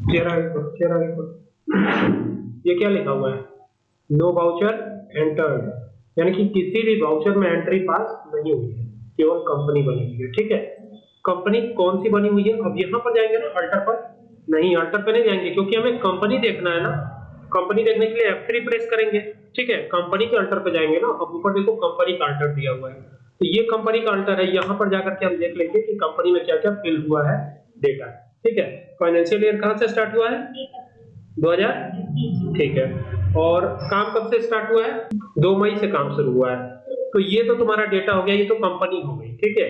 चेहरा रिपोर्ट चेहरा रिपोर्ट। ये क्या लिखा हुआ है? नो वाउचर एंटर्ड यानी कि किसी भी वाउचर में एंट्री पास नहीं हुई है। केवल कंपनी बनी हुई है, ठीक है? कंपनी कौन सी बनी हुई है? अब यहाँ पर जाएँगे ना अल्टर पर। नहीं अल्टर पर नहीं जाएँगे, क्योंकि हमें कंपनी देखना है ना। कंपनी देखने के लिए एफ़ F3 प्रेस करेंगे, ठीक है? कंपनी के अल्टर पे जाएँगे ना। अब ऊपर देखो कंपनी का अल्टर दिया हुआ है। तो ये कंपनी का अल्टर है। यहाँ पर जाकर के हम देख लेंगे कि कंपनी में क्या क्या फिल हुआ है डेटा ठीक है? फाइनेंशियल ईयर कहाँ से स्टार्ट हुआ है? 2000 ठीक है। और काम कब से स्टार्ट हुआ है? दो मई से काम शुरू हुआ है। तो ये तो तुम्हारा डेटा हो गया ये तो कंपनी हो गई ठीक है?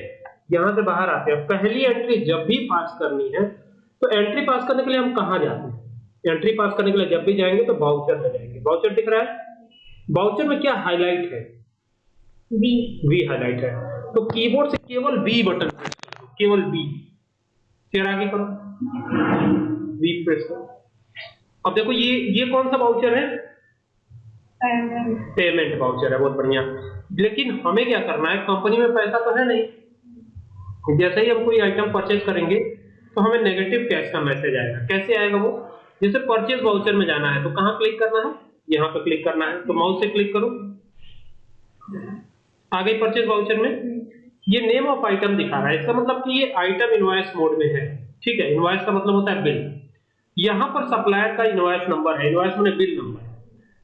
यहाँ से बाहर आते हैं। पहली एंट्री जब भी पास करनी है तो एंट्री पास करने के लिए हम कहा जाते हैं? एंट्री पास करने के लिए जब भी जाएँगे तो बाउचर में जाएँगे। बाउचर दिख रहा है? बाउचर में क्या हाईलाइट है? बी वी हाईलाइट है। तो कीबोर्ड से केवल बी बटन प्रेस करो केवल वी फिर आगे करो। वी प्रेस करो। अब देखो ये ये कौन सा वाउचर है? पेमेंट वाउचर है बहुत बढ़िया। लेकिन हमें क्या करना है? कंपनी में पैसा तो है नहीं। जैसे ही हम कोई आइटम परचेज करेंगे तो हमें नेगेटिव कैश का मैसेज आएगा। कैसे आएगा वो? जैसे परचेज वाउचर में जाना है तो कहाँ क्लिक करना है? यहाँ पे क्लिक करना है। तो माउस से क्लिक करो। आगे परचेज वाउचर में। ये नेम ऑफ़ आइटम दिखा रहा है। इसका मतलब कि ये आइटम इनवॉइस मोड में है। ठीक है इनवॉइस का मतलब होता है बिल यहाँ पर सप्लायर का इनवॉइस नंबर है। इनवॉइस में बिल नंबर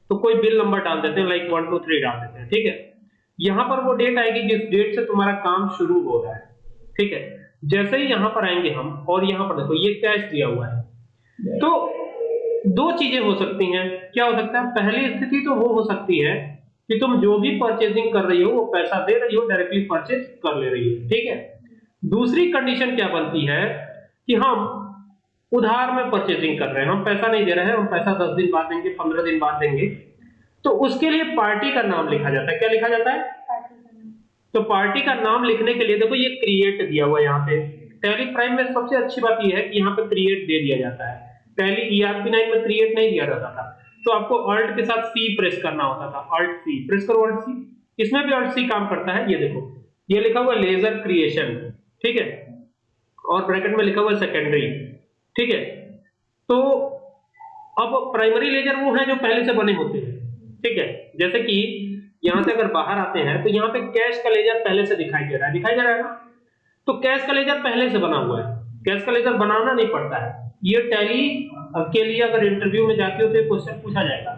तो कोई बिल नंबर डाल देते हैं लाइक वन टू थ्री डाल देते हैं। ठीक है? यहाँ पर वो डेट आएगी जिस डेट से तुम्हारा काम शुरू हो रहा है। ठीक है? जैसे ही यहाँ पर आएँगे हम, और यहाँ पर देखो, ये कैश दिया हुआ है। तो दो चीज़ें हो सकती हैं। क्या हो सकता है? पहली स्थिति तो वो हो सकती है कि तुम जो भी परचेजिंग कर रही हो, वो पैसा दे रही हो डायरेक्टली परचेज कर ले रही हो, ठीक है? दूसरी कंडीशन क्या बनती है कि हम उधार में परचेजिंग कर रहे हैं। हम पैसा नहीं दे रहे हैं, हम पैसा दस दिन बाद देंगे, पंद्रह दिन बाद देंगे। तो उसके लिए पार्टी का नाम लिखा जाता है। क्या लिखा जाता है? तो पार्टी का नाम लिखने के लिए देखो, ये क्रिएट दिया हुआ यहाँ पे। टैली प्राइम में सबसे अच्छी बात यह है कि यहाँ पे क्रिएट दे दिया जाता है। टैली ईआरपी 9 में क्रिएट नहीं दिया जाता था। तो आपको अल्ट के साथ सी प्रेस करना होता था अल्ट सी प्रेस करो अल्ट सी इसमें भी अल्ट सी काम करता है, ये देखो। ये लिखा हुआ लेजर क्रिएशन ठीक है? और ब्रैकेट में लिखा हुआ सेकेंडरी ठीक है? तो अब प्राइमरी लेजर वो है जो पहले से बने होते हैं, ठीक है? जैसे कि यहाँ से अगर बाहर आते हैं तो यहाँ पे कैश का लेजर पहले से दिखाई दे रहा है। दिखाई दे रहा है ना? तो कैश का लेजर पहले से बना हुआ है। कैश का लेजर बनाना नहीं पड़ता है। ये टैली के लिए अगर इंटरव्यू में जाते हो तो क्वेश्चन पूछा जाएगा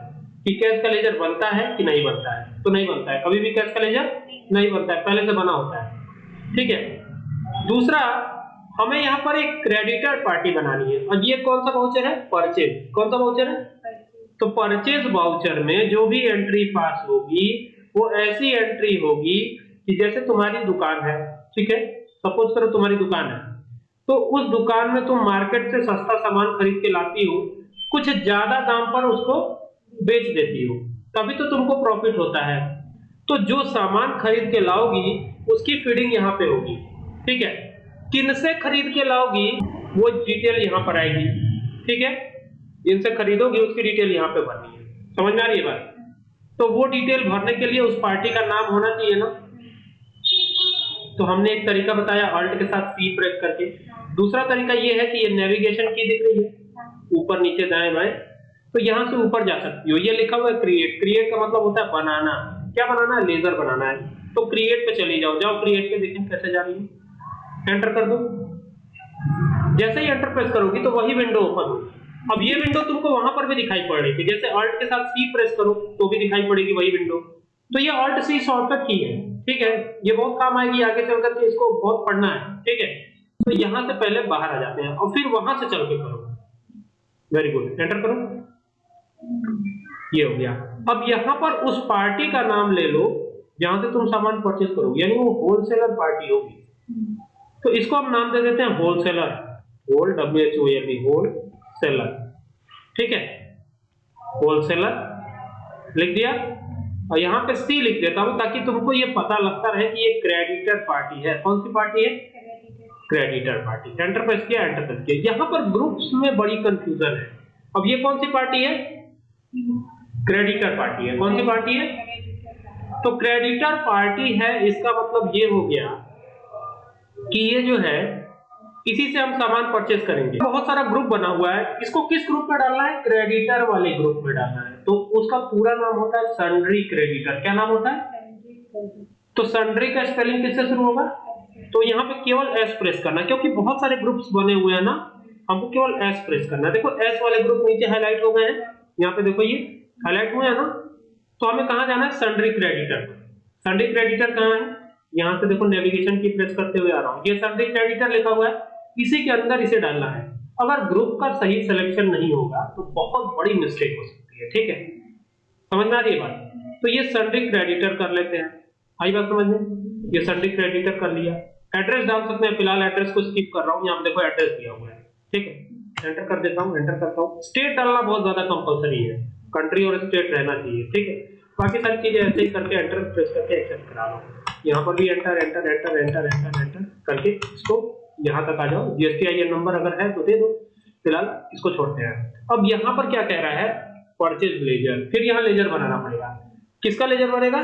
कि कैश का लेजर बनता है कि नहीं बनता है? तो नहीं बनता है। कभी भी कैश का लेजर नहीं बनता है। पहले से बना होता है। ठीक है? दूसरा, हमें यहाँ पर एक क्रेडिटर पार्टी बनानी है। और ये कौन सा वाउचर है? परचेज कौन सा वाउचर है? तो परचेज वाउचर में जो भी एंट्री पास होगी, वो ऐसी एंट्री होगी कि जैसे तुम्हारी दुकान है। ठीक है? सपोज़ करो तुम्हारी दुकान है। तो उस दुकान में तुम मार्केट से सस्ता सामान खरीद के लाती हो, कुछ ज़्यादा दाम पर उसको बेच देती हो, तभी तो तुमको प्रॉफिट होता है। तो जो सामान खरीद के लाओगी, उसकी फीडिंग यहाँ पे होगी, ठीक है? किन से खरीद के लाओगी, वो डिटेल यहाँ पर आएगी, ठीक है? जिनसे खरीदोगी, उसकी डिटेल यहाँ पे भरनी है। समझ में आ रही है बात? तो वो डिटेल भरने के लिए उस पार्टी का नाम होना चाहिए ना? तो हमने एक तरीका बताया अल्ट के साथ सी प्रेस करके। दूसरा तरीका ये है कि ये नेविगेशन की दिख रही है। ऊपर नीचे दाएँ बाएँ। तो यहाँ से ऊपर जा सकती हो। ये लिखा हुआ है क्रिएट क्रिएट का मतलब होता है बनाना। क्या बनाना है? लेजर बनाना है। तो क्रिएट पे चली जाओ। जाओ क्रिएट पे देखें कैसे जा रही है। एंटर कर दो। जैसे ही एंटर प्रेस करोगी तो वही विंडो ओपन होगी। अब ये विंडो तुमको वहाँ पर भी दिखाई पड़ रही थी। जैसे अल्ट के साथ सी प्रेस करो तो भी दिखाई पड़ेगी वही विंडो तो ये अल्ट सी शॉर्टकट की है। ठीक है? ये बहुत काम आएगी आगे चल करके इसको बहुत पढ़ना है। ठीक है? तो यहाँ से पहले बाहर आ जाते हैं और फिर वहाँ से चल के करो। वेरी गुड एंटर करो। ये हो गया। अब यहाँ पर उस पार्टी का नाम ले लो, जहाँ से तुम सामान परचेज करोगे। यानी वो होलसेलर पार्टी होगी। तो इसको हम नाम दे देते हैं wholesaler whole W H O L B wholesaler ठीक है? होलसेलर लिख दिया? और यहाँ पे सी लिख देता हूँ ताकि तुमको ये पता लगता रहे कि ये क्रेडिटर पार्टी है। कौन सी पार्टी है? क्रेडिटर पार्टी एंटर प्रेस किया एंटर प्रेस किया। यहाँ पर ग्रुप्स में बड़ी कंफ्यूजन है। अब ये कौन सी पार्टी है? क्रेडिटर पार्टी है। कौन सी पार्टी है? तो क्रेडिटर पार्टी है इसका मतलब ये हो गया कि ये जो है इसी से हम सामान परचेज करेंगे। बहुत सारा ग्रुप बना हुआ है। इसको किस ग्रुप में डालना है? क्रेडिटर वाले ग्रुप में डालना है। तो उसका पूरा नाम होता है सन्ड्री क्रेडिटर क्या नाम होता है? तो सन्ड्री का स्पेलिंग किससे शुरू होगा? तो यहाँ पे केवल एस प्रेस करना क्योंकि बहुत सारे ग्रुप्स बने हुए हैं ना, हमको केवल एस प्रेस करना है। देखो एस वाले ग्रुप नीचे हाईलाइट हो गए हैं। यहाँ पे देखो ये हाईलाइट हुए हैं ना तो हमें कहा जाना है? सन्ड्री क्रेडिटर सन्ड्री क्रेडिटर कहाँ है? यहाँ से देखो नेविगेशन की प्रेस करते हुए आ रहा हूँ। ये सन्ड्री क्रेडिटर लिखा हुआ है, इसी के अंदर इसे डालना है। अगर ग्रुप का सही सिलेक्शन नहीं होगा तो बहुत बड़ी मिस्टेक हो सकती है, ठीक है? समझ में आ रही है बात? तो ये सन्ड्री क्रेडिटर कर लेते हैं। आई बात समझ में? ये सन्ड्री क्रेडिटर कर लिया। एड्रेस डाल सकते हैं, फ़िलहाल एड्रेस को स्किप कर रहा हूँ, यहाँ देखो एड्रेस दिया हुआ है। ठीक है? एंटर कर देता हूँ एंटर करता हूँ। स्टेट डालना बहुत ज़्यादा कंपलसरी है। कंट्री और स्टेट रहना चाहिए, ठीक है? बाकी सारी चीज़ें ऐसे ही करके एंटर प्रेस करके एक्सेप्ट करा लो यहाँ पर भी enter enter enter enter enter enter करके इसको यहाँ तक आ जाओ। जीएसटी नंबर अगर है तो दे दो। फ़िलहाल इसको छोड़ते हैं। अब यहाँ पर क्या कह रहा है? परचेज लेजर फिर यहाँ लेजर बनाना पड़ेगा। किसका लेजर बनेगा?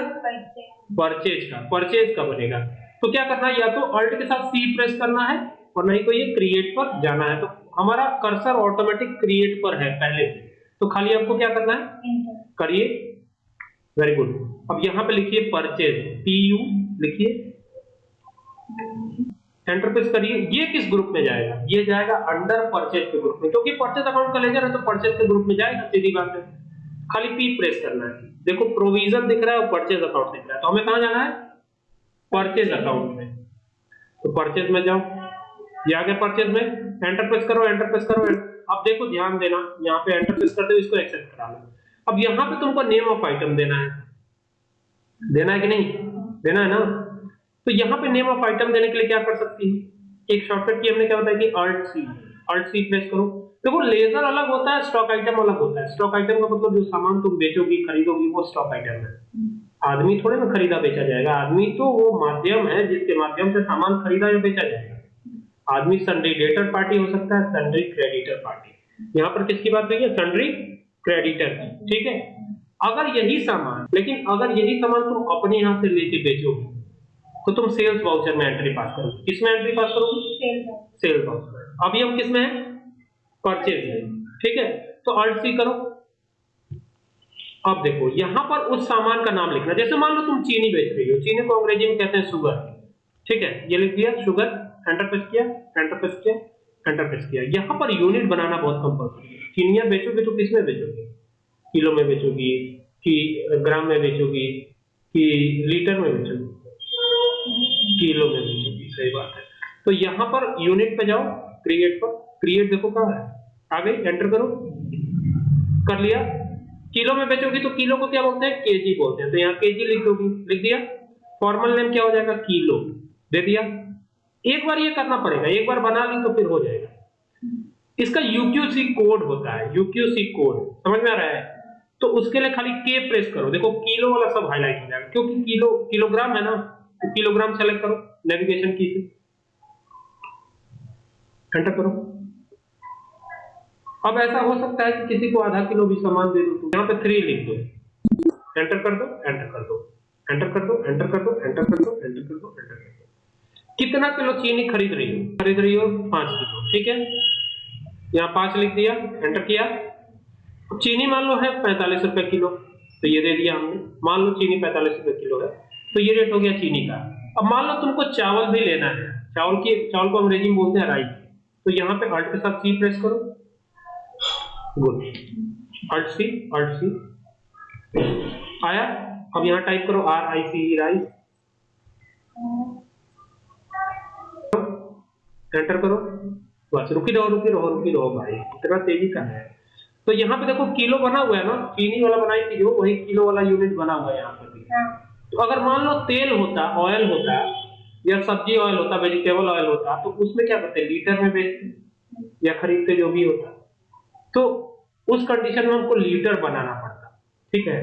परचेज का परचेज का बनेगा। तो क्या करना है? या तो अल्ट के साथ सी प्रेस करना है और नहीं तो ये क्रिएट पर जाना है। तो हमारा कर्सर ऑटोमेटिक क्रिएट पर है पहले से। तो खाली आपको क्या करना है? करिए। वेरी गुड अब यहाँ पे लिखिए परचेज पी यू लिखिए। एंटर प्रेस करिए। ये किस ग्रुप में जाएगा? ये जाएगा अंडर परचेज के ग्रुप में। क्योंकि परचेज अकाउंट का लेजर है तो परचेज के ग्रुप में जाएगा सीधी बात है। खाली पी प्रेस करना है। देखो प्रोविज़न दिख रहा है और परचेज अकाउंट दिख रहा है। तो हमें कहा जाना है? परचेज अकाउंट में। तो परचेज में जाओ। ये आगे परचेज में। एंटर प्रेस करो एंटर प्रेस करो। अब देखो, ध्यान देना। यहाँ पे एंटर प्रेस करते हुए इसको एक्सेप्ट करा लो। अब यहाँ पे तुमको नेम ऑफ़ आइटम देना है। देना है कि नहीं? देना है ना? तो यहाँ पे नेम ऑफ़ आइटम देने के लिए क्या कर सकती है? एक शॉर्टकट की हमने क्या बताया कि alt C alt C press करो। देखो लेजर अलग होता है स्टॉक आइटम अलग होता है। स्टॉक आइटम का मतलब जो सामान तुम बेचोगी खरीदोगी वो स्टॉक आइटम है। आदमी थोड़े ना खरीदा बेचा जाएगा। आदमी तो वो माध्यम है जिसके माध्यम से सामान खरीदा या बेचा जाएगा। आदमी सन्ड्री डेटर पार्टी हो सकता है सन्ड्री क्रेडिटर पार्टी यहाँ पर किसकी बात हुई है? सन्ड्री क्रेडिटर की ठीक है? अगर यही सामान लेकिन अगर यही सामान तुम अपने यहाँ से लेके बेचोगे तो तुम सेल्स वाउचर में एंट्री पास करोगे। किसमें एंट्री पास करोगे? सेल्स वाउचर अभी हम किसमें हैं? परचेज में ठीक है? तो अल्ट सी करो। अब देखो, यहाँ पर उस सामान का नाम लिखना। जैसे मान लो तुम चीनी बेच रही हो। चीनी को अंग्रेज़ी में कहते हैं शुगर ठीक है? ये लिख दिया शुगर एंटर प्रेस किया एंटर प्रेस किया एंटर प्रेस किया। यहाँ पर यूनिट बनाना बहुत कंपल्सरी है। चीनियाँ बेचोगे तो किसमें बेचोगे? किलो में बेचोगी, कि ग्राम में बेचोगी, कि लीटर में बेचोगी? किलो में बेचोगी। सही बात है। तो यहाँ पर यूनिट पे जाओ क्रिएट पर। क्रिएट देखो कहाँ है। आ गई एंटर करो। कर लिया। किलो में बेचोगी तो किलो को क्या बोलते हैं? केजी बोलते हैं। तो यहाँ केजी लिख दोगी। लिख दिया। फॉर्मल नेम क्या हो जाएगा? किलो। दे दिया। एक बार ये करना पड़ेगा। एक बार बना ली तो फिर हो जाएगा। इसका यूक्यूसी कोड होता है। यूक्यूसी कोड समझ में आ रहा है? तो उसके लिए खाली के प्रेस करो। देखो, किलो वाला सब हाईलाइट हो जाएगा। क्योंकि किलो किलोग्राम है ना? तो किलोग्राम सेलेक्ट करो। नेविगेशन की से। एंटर करो। अब ऐसा हो सकता है कि किसी को आधा किलो भी सामान दे दो तो। यहाँ पे थ्री लिख दो। एंटर कर दो एंटर कर दो। एंटर कर दो एंटर कर दो एंटर कर दो एंटर कर दो एंटर कर दो। कितना किलो चीनी खरीद रही हो? खरीद रही हो पाँच किलो, ठीक है? यहाँ पाँच लिख दिया एंटर किया। चीनी मान लो है पैंतालीस रुपए किलो तो ये दे दिया हमने। मान लो चीनी पैंतालीस रुपए किलो है तो ये रेट हो गया चीनी का। अब मान लो तुमको चावल भी लेना है। चावल की, चावल को अंग्रेज़ी में बोलते हैं राइस तो यहाँ पे अल्ट के साथ सी प्रेस करो। Good alt C alt C आया? अब यहाँ टाइप करो R I C rice enter करो। बस रुकी रहो रुकी रहो रुकी रहो भाई। इतना तेज़ी का है। तो यहाँ पे देखो किलो बना हुआ है ना? चीनी वाला बनाई थी जो वही किलो वाला यूनिट बना हुआ है यहाँ पे भी। तो अगर मान लो तेल होता ऑयल होता या सब्ज़ी ऑयल होता वेजिटेबल ऑयल होता तो उसमें क्या करते लीटर में बेचते या खरीदते जो भी होता। तो उस कंडीशन में हमको लीटर बनाना पड़ता ठीक है?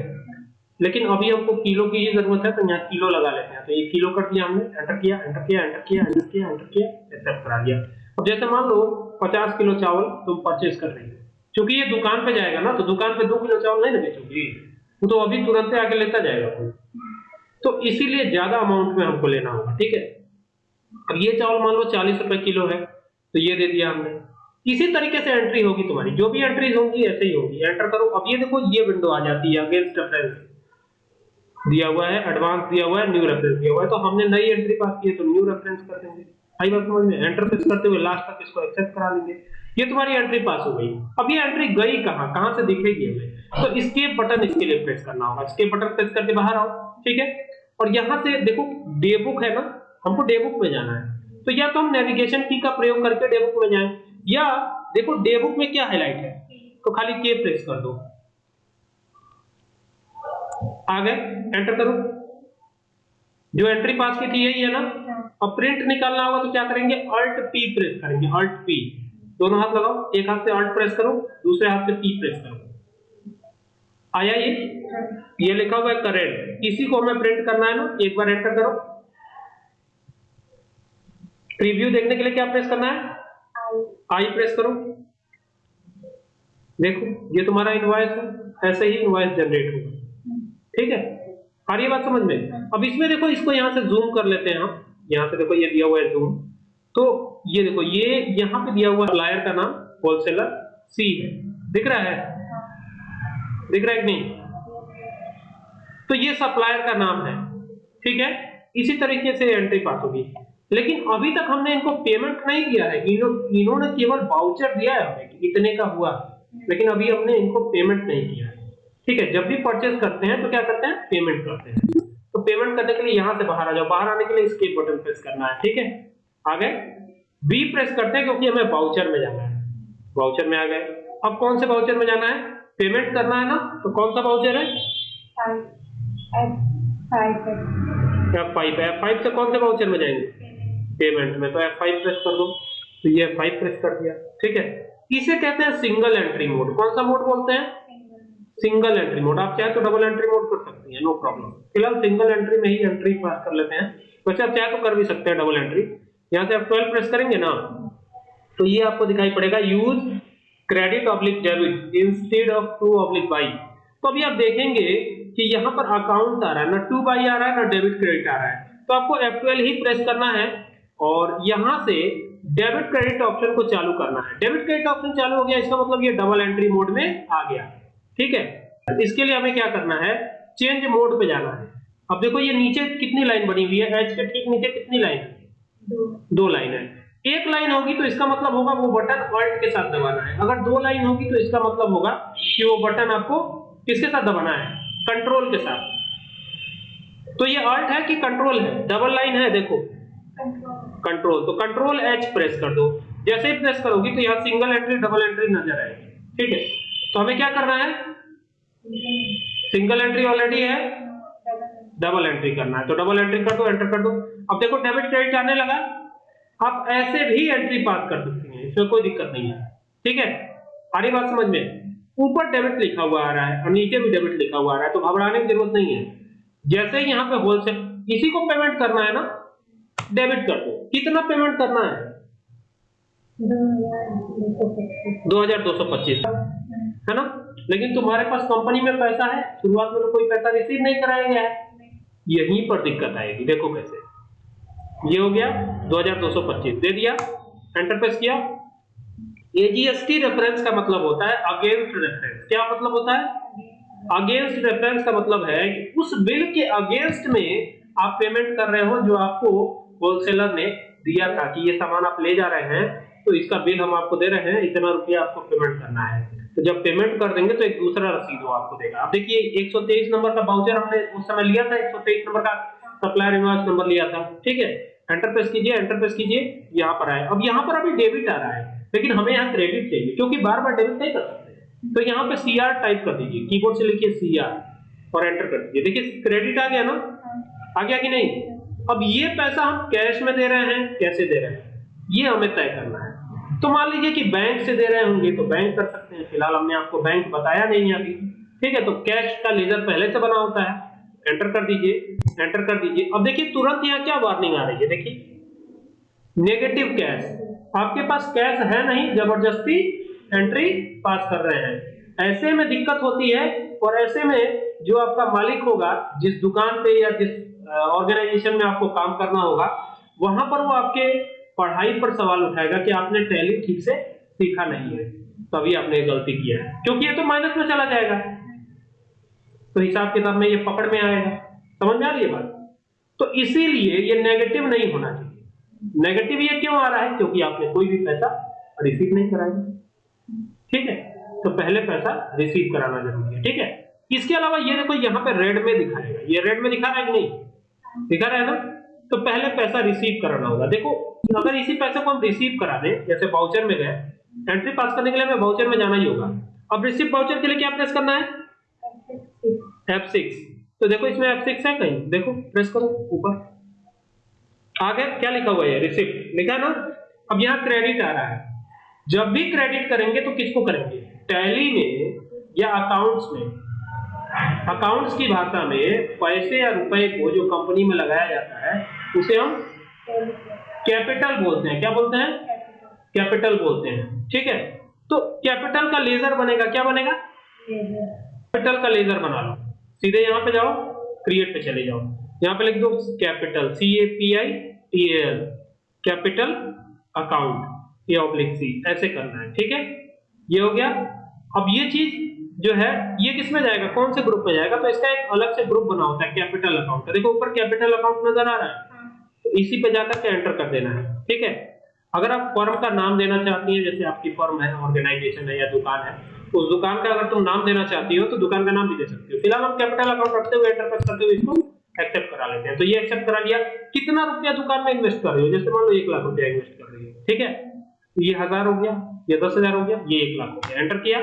लेकिन अभी हमको किलो की ही ज़रूरत है तो यहाँ किलो लगा लेते हैं। तो ये किलो कर दिया हमने एंटर किया एंटर किया एंटर किया एंटर किया एंटर किया एक्सेप्ट करा दिया। अब जैसे मान लो 50 किलो चावल तुम परचेज कर रही हो। क्योंकि ये दुकान पे जाएगा ना तो दुकान पे दो किलो चावल नहीं ना बेचोगी। वो तो अभी तुरंत से आके लेता जाएगा कोई। तो इसीलिए ज़्यादा अमाउंट में हमको लेना होगा ठीक है? अब ये चावल मान लो चालीस रुपए किलो है तो ये दे दिया हमने। इसी तरीके से एंट्री होगी तुम्हारी। जो भी एंट्रीज होंगी, ऐसे ही होगी। एंटर करो। अब ये देखो, ये विंडो आ जाती है अगेंस्ट रेफरेंस दिया हुआ है एडवांस दिया हुआ है न्यू रेफरेंस दिया हुआ है। तो हमने नई एंट्री पास की है तो न्यू रेफरेंस कर देंगे। आई बात समझ में? एंटर प्रेस करते हुए लास्ट तक इसको एक्सेप्ट करा लेंगे। ये तुम्हारी एंट्री पास हो गई। अब ये एंट्री गई कहाँ? कहाँ से दिखेगी हमें? तो इसकेप बटन इसके लिए प्रेस करना होगा। इसकेप बटन प्रेस करके बाहर आओ, ठीक है? और यहाँ से देखो डे बुक है ना? हमको डे बुक में जाना है। तो या तो हम नेविगेशन की का प्रयोग करके डे बुक में जाएँ। या देखो डे बुक में क्या हाईलाइट है? तो खाली के प्रेस कर दो। आ गए एंटर करो। जो एंट्री पास की थी यही है ना? अब प्रिंट निकालना होगा तो क्या करेंगे? अल्ट पी प्रेस करेंगे अल्ट पी दोनों हाथ लगाओ एक हाथ से अल्ट प्रेस करो दूसरे हाथ से पी प्रेस करो। आया ये? ये लिखा हुआ है करेंट इसी को हमें प्रिंट करना है ना? एक बार एंटर करो। प्रीव्यू देखने के लिए क्या प्रेस करना है? आई प्रेस करो। देखो, ये तुम्हारा इनवॉइस है, ऐसे ही इनवॉइस जनरेट होगा। ठीक है? आ रही बात समझ में? अब इसमें देखो, इसको यहाँ से जूम कर लेते हैं हम। यहाँ से देखो, ये दिया हुआ है जूम तो ये देखो, ये यहाँ पे दिया हुआ सप्लायर का नाम होलसेलर सी है। दिख रहा है? दिख रहा है कि नहीं? तो ये सप्लायर का नाम है। ठीक है? इसी तरीके से एंट्री पास होगी। लेकिन अभी तक हमने इनको पेमेंट नहीं किया है। इन्हों, इन्होंने केवल वाउचर दिया है हमें कि इतने का हुआ। लेकिन अभी हमने इनको पेमेंट नहीं किया है। ठीक है जब भी परचेज करते हैं तो क्या करते हैं? पेमेंट करते हैं। तो पेमेंट करने के लिए यहाँ से बाहर आ जाओ। बाहर आने के लिए स्केप बटन प्रेस करना है। ठीक है? आ गए? बी प्रेस करते हैं क्योंकि हमें बाउचर में जाना है। बाउचर में आ गए। अब कौन से बाउचर में जाना है? पेमेंट करना है ना? तो कौन सा बाउचर है? एफ़ फाइव एफ़ फाइव से कौन से बाउचर में जाएँगे? पेमेंट में तो एफ़ फाइव प्रेस कर दो। तो ये एफ़ फाइव प्रेस कर दिया। ठीक है? इसे कहते हैं सिंगल एंट्री मोड कौन सा मोड बोलते हैं? सिंगल एंट्री मोड आप चाहे तो डबल एंट्री मोड कर सकती हैं नो प्रॉब्लम फ़िलहाल सिंगल एंट्री में ही एंट्री पास कर लेते हैं। वैसे आप चाहे तो कर भी सकते हैं डबल एंट्री यहाँ से आप 12 प्रेस करेंगे ना? तो ये आपको दिखाई पड़ेगा use credit oblique debit instead of to oblique by तो अभी आप देखेंगे कि यहाँ पर अकाउंट आ रहा है, ना टू बाई आ रहा है, ना डेबिट क्रेडिट आ रहा है। तो आपको F12 ही प्रेस करना है। और यहाँ से डेबिट क्रेडिट ऑप्शन को चालू करना है। डेबिट क्रेडिट ऑप्शन चालू हो गया इसका मतलब ये डबल एंट्री मोड में आ गया ठीक है? इसके लिए हमें क्या करना है? चेंज मोड पे जाना है। अब देखो ये नीचे कितनी लाइन बनी हुई है? एच के ठीक नीचे कितनी लाइन है? दो। लाइन है। एक लाइन होगी तो इसका मतलब होगा वो बटन अल्ट के साथ दबाना है। अगर दो लाइन होगी तो इसका मतलब होगा कि वो बटन आपको किसके साथ दबाना है? कंट्रोल के साथ। तो ये अल्ट है कि कंट्रोल है? डबल लाइन है देखो। कंट्रोल तो कंट्रोल एच प्रेस कर दो। जैसे ही प्रेस करोगी तो यहाँ सिंगल एंट्री डबल एंट्री नज़र आएगी। ठीक है? तो हमें क्या करना है? सिंगल एंट्री ऑलरेडी है। डबल एंट्री करना है। तो डबल एंट्री कर दो एंटर कर दो। अब देखो डेबिट क्रेडिट आने लगा। आप ऐसे भी एंट्री पास कर सकते हैं। इसमें कोई दिक्कत नहीं है। ठीक है? रही बात समझ में? ऊपर डेबिट लिखा हुआ आ रहा है और नीचे भी डेबिट लिखा हुआ आ रहा है तो घबराने की ज़रूरत नहीं है। जैसे यहाँ पे होलसेल इसी को पेमेंट करना है ना? डेबिट कर दो। कितना पेमेंट करना है? दो हज़ार दो सौ पच्चीस। है ना? लेकिन तुम्हारे पास कंपनी में पैसा है, शुरुआत में तो कोई पैसा रिसीव नहीं कराया गया है। यहीं पर दिक्कत आएगी, देखो कैसे। ये हो गया 2225 दे दिया। एंटर प्रेस किया। एजीएसटी रेफरेंस का मतलब होता है अगेंस्ट रेफरेंस क्या मतलब होता है? अगेंस्ट रेफरेंस का मतलब है कि उस बिल के अगेंस्ट में आप पेमेंट कर रहे हो जो आपको होलसेलर ने दिया था कि ये सामान आप ले जा रहे हैं तो इसका बिल हम आपको दे रहे हैं इतना रुपया आपको पेमेंट करना है। तो जब पेमेंट कर देंगे तो एक दूसरा रसीद वो आपको देगा। अब देखिए 123 नंबर का बाउचर हमने उस समय लिया था 123 नंबर का सप्लायर इनवॉइस नंबर लिया था ठीक है? एंटर प्रेस कीजिए एंटर प्रेस कीजिए यहाँ पर आए। अब यहाँ पर अभी डेबिट आ रहा है लेकिन हमें यहाँ क्रेडिट चाहिए क्योंकि बार बार डेबिट नहीं कर सकते। तो यहाँ पे सी टाइप कर दीजिए कीबोर्ड से लिखिए सीआर और एंटर कर दीजिए। देखिए क्रेडिट आ गया ना? आ गया कि नहीं? अब ये पैसा हम कैश में दे रहे हैं, कैसे दे रहे हैं? ये हमें तय करना है। तो मान लीजिए कि बैंक से दे रहे होंगे तो बैंक कर सकते हैं। फ़िलहाल हमने आपको बैंक बताया नहीं है अभी। ठीक है तो कैश का लेजर पहले से बना होता है। एंटर कर दीजिए एंटर कर दीजिए। अब देखिए, तुरंत यहाँ क्या वार्निंग आ रही है? देखिए। नेगेटिव कैश आपके पास कैश है नहीं, ज़बरदस्ती एंट्री पास कर रहे हैं। ऐसे में दिक्कत होती है, और ऐसे में जो आपका मालिक होगा, जिस दुकान पे या जिस ऑर्गेनाइजेशन में आपको काम करना होगा। वहाँ पर वो आपके पढ़ाई पर सवाल उठाएगा कि आपने टैली ठीक से सीखा नहीं है तभी आपने गलती किया है। क्योंकि ये तो माइनस में चला जाएगा। तो हिसाब किताब में ये पकड़ में आएगा। समझ में आ रही है बात? तो इसीलिए ये नेगेटिव नहीं होना चाहिए। नेगेटिव ये क्यों आ रहा है? क्योंकि आपने कोई भी पैसा रिसीव नहीं कराया। ठीक है? तो पहले पैसा रिसीव कराना ज़रूरी है। ठीक है? इसके अलावा ये देखो, यहाँ पे रेड में दिखाएगा ये रेड में दिखा रहा है कि नहीं? दिखा रहा है ना तो पहले पैसा रिसीव कराना होगा। देखो, अगर इसी पैसे को हम रिसीव करा दें, जैसे वाउचर में गए एंट्री पास करने के लिए हमें वाउचर में जाना ही होगा। अब रिसीव वाउचर के लिए क्या प्रेस करना है? F6 तो देखो, इसमें F6 है कहीं? देखो प्रेस करो, ऊपर। आगे क्या लिखा हुआ है रिसिप्ट लिखा ना? अब यहाँ क्रेडिट आ रहा है। जब भी क्रेडिट करेंगे तो किसको करेंगे? टैली में या अकाउंट्स में? अकाउंट्स की भाषा में पैसे या रुपए को जो कंपनी में लगाया जाता है, उसे हम कैपिटल बोलते हैं। क्या बोलते हैं? कैपिटल बोलते हैं। ठीक है? तो कैपिटल का लेजर बनेगा। क्या बनेगा? कैपिटल का लेजर बना लो। सीधे यहाँ पे जाओ क्रिएट पे चले जाओ। यहाँ पे लिख दो capital C A P I T L capital account ये ऑब्लिक सी ऐसे करना है। ठीक है? ये हो गया। अब ये चीज़ जो है ये किसमें जाएगा? कौन से ग्रुप में जाएगा? तो इसका एक अलग से ग्रुप बना होता है कैपिटल अकाउंट का। देखो ऊपर कैपिटल अकाउंट नज़र आ रहा है। तो इसी पे जाकर के एंटर कर देना है ठीक है? अगर आप फर्म का नाम देना चाहती हैं जैसे आपकी फर्म है ऑर्गेनाइजेशन है या दुकान है तो उस दुकान का अगर तुम नाम देना चाहती हो तो दुकान का नाम भी दे सकती हो। फ़िलहाल हम कैपिटल अकाउंट रखते हुए एंटर करते हुए इसको एक्सेप्ट करा लेते हैं। तो ये एक्सेप्ट करा लिया। कितना रुपया दुकान में इन्वेस्ट कर रही हो? जैसे मान लो एक लाख रुपया इन्वेस्ट कर रही हो ठीक है? ये हज़ार हो गया ये दस हज़ार हो गया ये एक लाख हो गया। एंटर किया।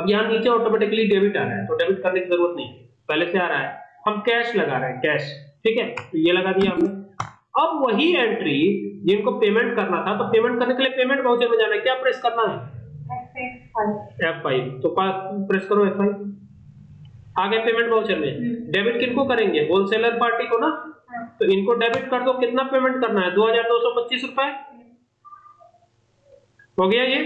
अब यहाँ नीचे ऑटोमेटिकली डेबिट आ रहा है तो डेबिट करने की ज़रूरत नहीं पहले से आ रहा है। हम कैश लगा रहे हैं कैश ठीक है? तो ये लगा दिया हमने। अब वही एंट्री जिनको पेमेंट करना था तो पेमेंट करने के लिए पेमेंट वाउचर में जाना है। क्या प्रेस करना है? एफ़ फाइव तो प्रेस करो एफ़ फाइव आगे पेमेंट वाउचर में। डेबिट किनको करेंगे? होलसेलर पार्टी को ना? तो इनको डेबिट कर दो। कितना पेमेंट करना है? दो हज़ार दो सौ पच्चीस रुपए? हो गया ये?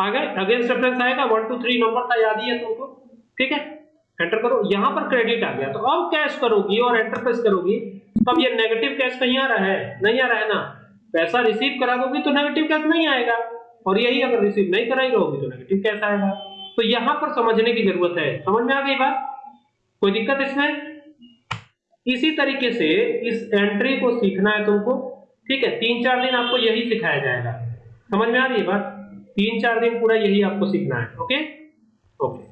आगे अगेंस्ट रेफरेंस आएगा वन टू थ्री नंबर था याद ही है तुमको। ठीक है? एंटर करो, यहाँ पर क्रेडिट आ गया। तो अब कैश करोगी और एंटर प्रेस करोगी अब ये नेगेटिव कैश कहीं आ रहा है? नहीं आ रहा है ना? पैसा रिसीव करा दोगी तो नेगेटिव कैश नहीं आएगा। और यही अगर रिसीव नहीं कराई रहोगी तो नेगेटिव कैश आएगा। तो यहाँ पर समझने की ज़रूरत है। समझ में आ गई बात? कोई दिक्कत इसमें? इसी तरीके से इस एंट्री को सीखना है तुमको। ठीक है? तीन चार दिन आपको यही सिखाया जाएगा। समझ में आ रही है बात? तीन चार दिन पूरा यही आपको सीखना है ओके ओके